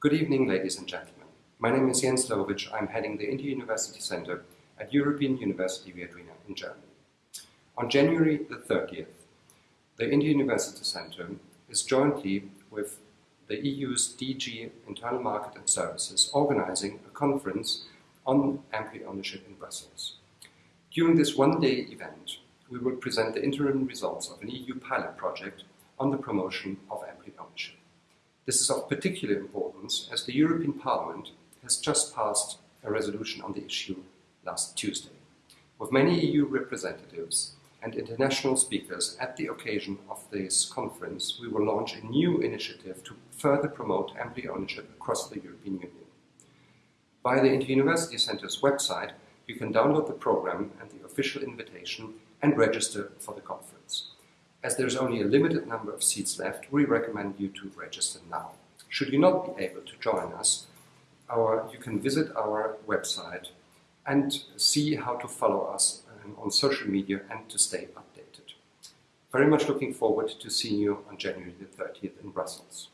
Good evening, ladies and gentlemen. My name is Jens Lowitzsch. I'm heading the Inter-University Center at European University Viadrina in Germany. On January the 30th, the Inter-University Center is jointly with the EU's DG Internal Market and Services organizing a conference on employee ownership in Brussels. During this one-day event, we will present the interim results of an EU pilot project on the promotion of employee ownership. This is of particular importance as the European Parliament has just passed a resolution on the issue last Tuesday. With many EU representatives and international speakers at the occasion of this conference, we will launch a new initiative to further promote employee ownership across the European Union. Via the Inter-University Center's website, you can download the program and the official invitation and register for the conference. As there's only a limited number of seats left, we recommend you to register now. Should you not be able to join us, our, you can visit our website and see how to follow us um, on social media and to stay updated. Very much looking forward to seeing you on January the 30th in Brussels.